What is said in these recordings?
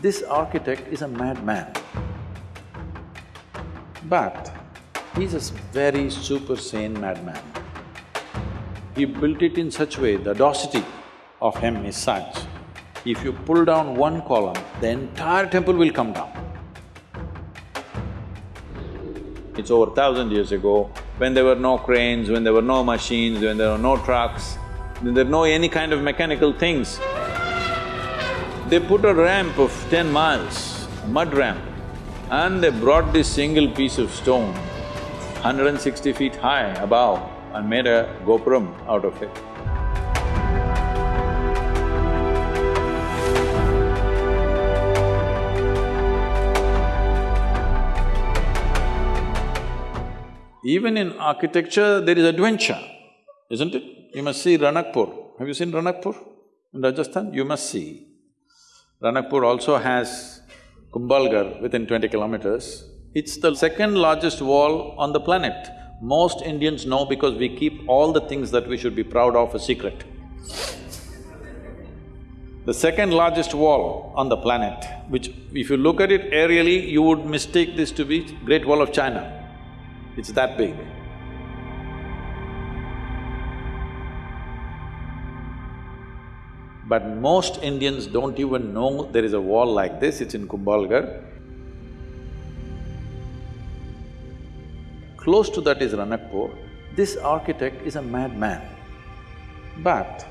this architect is a madman. But he's a very super sane madman. He built it in such way, the audacity of him is such, if you pull down one column, the entire temple will come down. It's over thousand years ago, when there were no cranes, when there were no machines, when there were no trucks, when there were no any kind of mechanical things. They put a ramp of ten miles, mud ramp, and they brought this single piece of stone, 160 feet high above, and made a gopuram out of it. Even in architecture, there is adventure, isn't it? You must see Ranakpur. Have you seen Ranakpur in Rajasthan? You must see. Ranakpur also has Kumbhalgarh within twenty kilometers. It's the second largest wall on the planet. Most Indians know because we keep all the things that we should be proud of a secret. The second largest wall on the planet, which if you look at it aerially, you would mistake this to be Great Wall of China. It's that big. But most Indians don't even know there is a wall like this, it's in Kumbhalgarh. Close to that is Ranakpur. This architect is a madman, but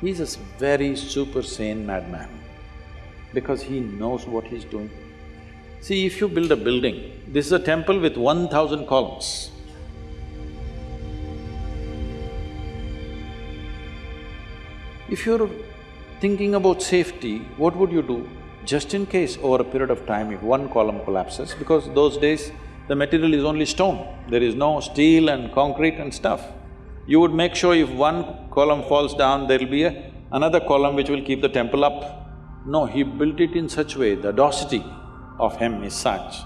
he's a very super sane madman because he knows what he's doing. See, if you build a building, this is a temple with one thousand columns. If you're thinking about safety, what would you do? Just in case over a period of time, if one column collapses, because those days the material is only stone, there is no steel and concrete and stuff. You would make sure if one column falls down, there'll be a, another column which will keep the temple up. No, he built it in such way, the audacity of him is such,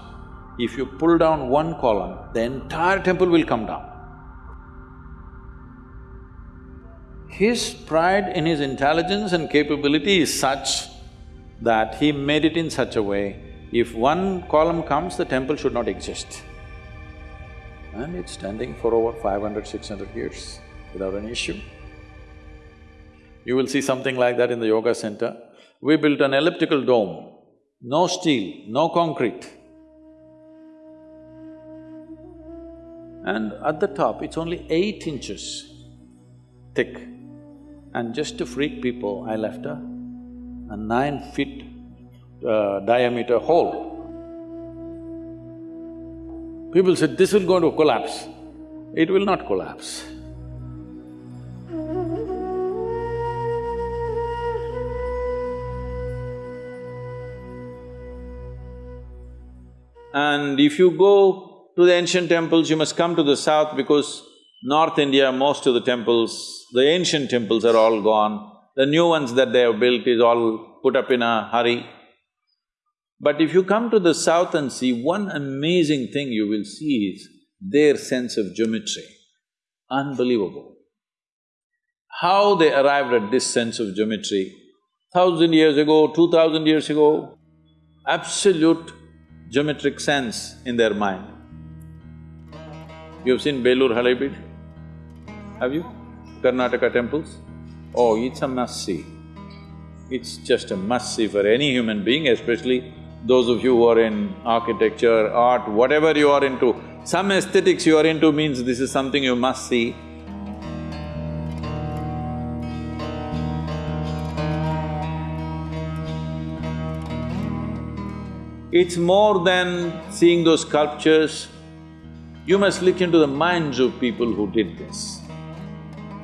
if you pull down one column, the entire temple will come down. His pride in his intelligence and capability is such that he made it in such a way, if one column comes, the temple should not exist. And it's standing for over 500, 600 years without an issue. You will see something like that in the yoga center. We built an elliptical dome, no steel, no concrete. And at the top, it's only eight inches thick. And just to freak people, I left a, a nine feet uh, diameter hole. People said, this will go to collapse. It will not collapse. And if you go to the ancient temples, you must come to the south because North India, most of the temples, the ancient temples are all gone. The new ones that they have built is all put up in a hurry. But if you come to the south and see, one amazing thing you will see is their sense of geometry. Unbelievable. How they arrived at this sense of geometry, thousand years ago, two thousand years ago, absolute geometric sense in their mind. You've seen Belur Halebeedu? Have you? Karnataka temples? Oh, it's a must-see. It's just a must-see for any human being, especially those of you who are in architecture, art, whatever you are into. Some aesthetics you are into means this is something you must see. It's more than seeing those sculptures. You must look into the minds of people who did this.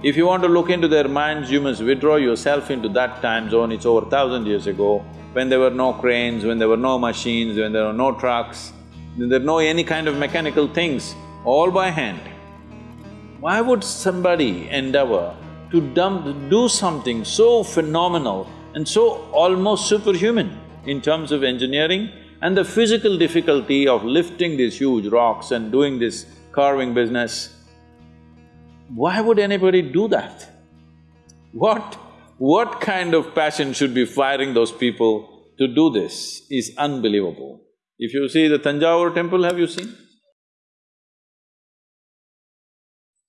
If you want to look into their minds, you must withdraw yourself into that time zone, it's over thousand years ago, when there were no cranes, when there were no machines, when there were no trucks, there were no any kind of mechanical things, all by hand. Why would somebody endeavor to dump… do something so phenomenal and so almost superhuman in terms of engineering and the physical difficulty of lifting these huge rocks and doing this carving business? Why would anybody do that? What… what kind of passion should be firing those people to do this is unbelievable. If you see the Tanjavur temple, have you seen?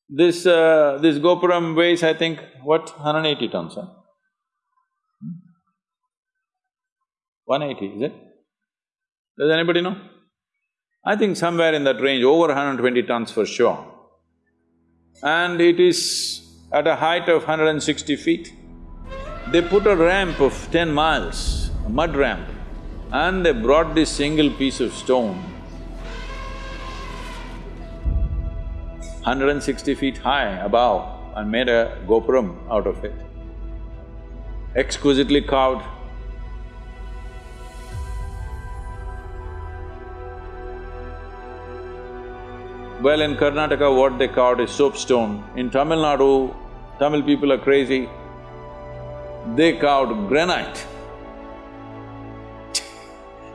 This… Uh, this Gopuram weighs, I think, what, 180 tons, huh? 180, is it? Does anybody know? I think somewhere in that range, over 120 tons for sure. And it is at a height of 160 feet. They put a ramp of ten miles, a mud ramp, and they brought this single piece of stone 160 feet high above and made a gopuram out of it. Exquisitely carved. Well, in Karnataka, what they carved is soapstone. In Tamil Nadu, Tamil people are crazy. They carved granite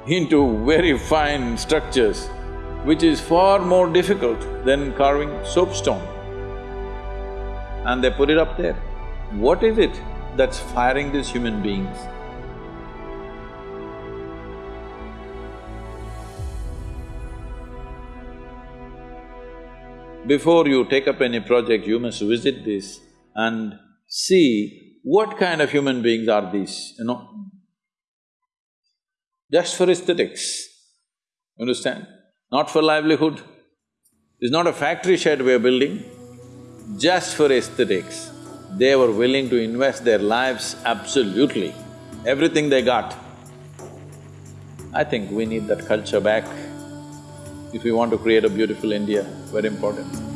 into very fine structures which is far more difficult than carving soapstone. And they put it up there. What is it that's firing these human beings? Before you take up any project, you must visit this and see what kind of human beings are these, you know? Just for aesthetics, understand? not for livelihood. It's not a factory shed we're building, just for aesthetics. They were willing to invest their lives absolutely, everything they got. I think we need that culture back if we want to create a beautiful India, very important.